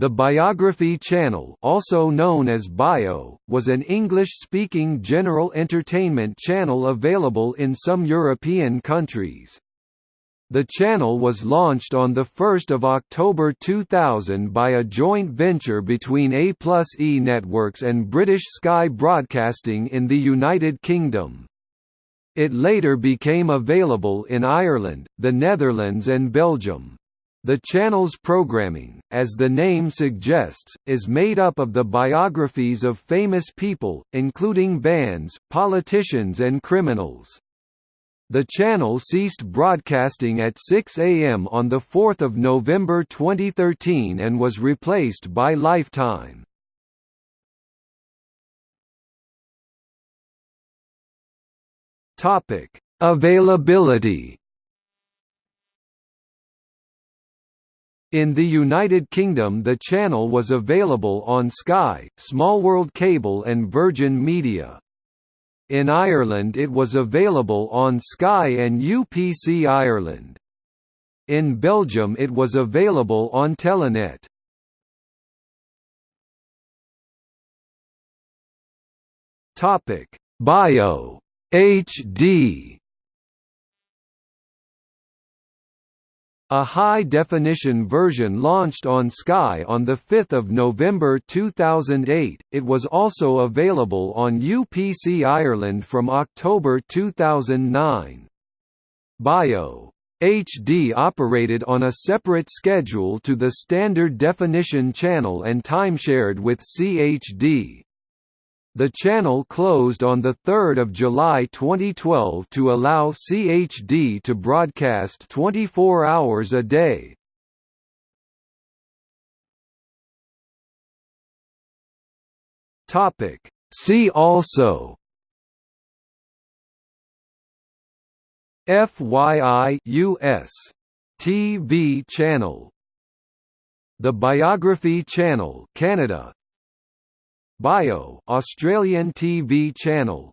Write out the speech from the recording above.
The Biography Channel also known as Bio, was an English-speaking general entertainment channel available in some European countries. The channel was launched on 1 October 2000 by a joint venture between A plus E Networks and British Sky Broadcasting in the United Kingdom. It later became available in Ireland, the Netherlands and Belgium. The channel's programming, as the name suggests, is made up of the biographies of famous people, including bands, politicians and criminals. The channel ceased broadcasting at 6 a.m. on 4 November 2013 and was replaced by Lifetime. Availability In the United Kingdom the channel was available on Sky, Smallworld Cable and Virgin Media. In Ireland it was available on Sky and UPC Ireland. In Belgium it was available on Telenet. Bio HD A high-definition version launched on Sky on 5 November 2008, it was also available on UPC Ireland from October 2009. Bio. HD operated on a separate schedule to the standard definition channel and timeshared with CHD. The channel closed on 3 July 2012 to allow CHD to broadcast 24 hours a day. See also FYI US TV channel The Biography Channel Canada Bio Australian TV channel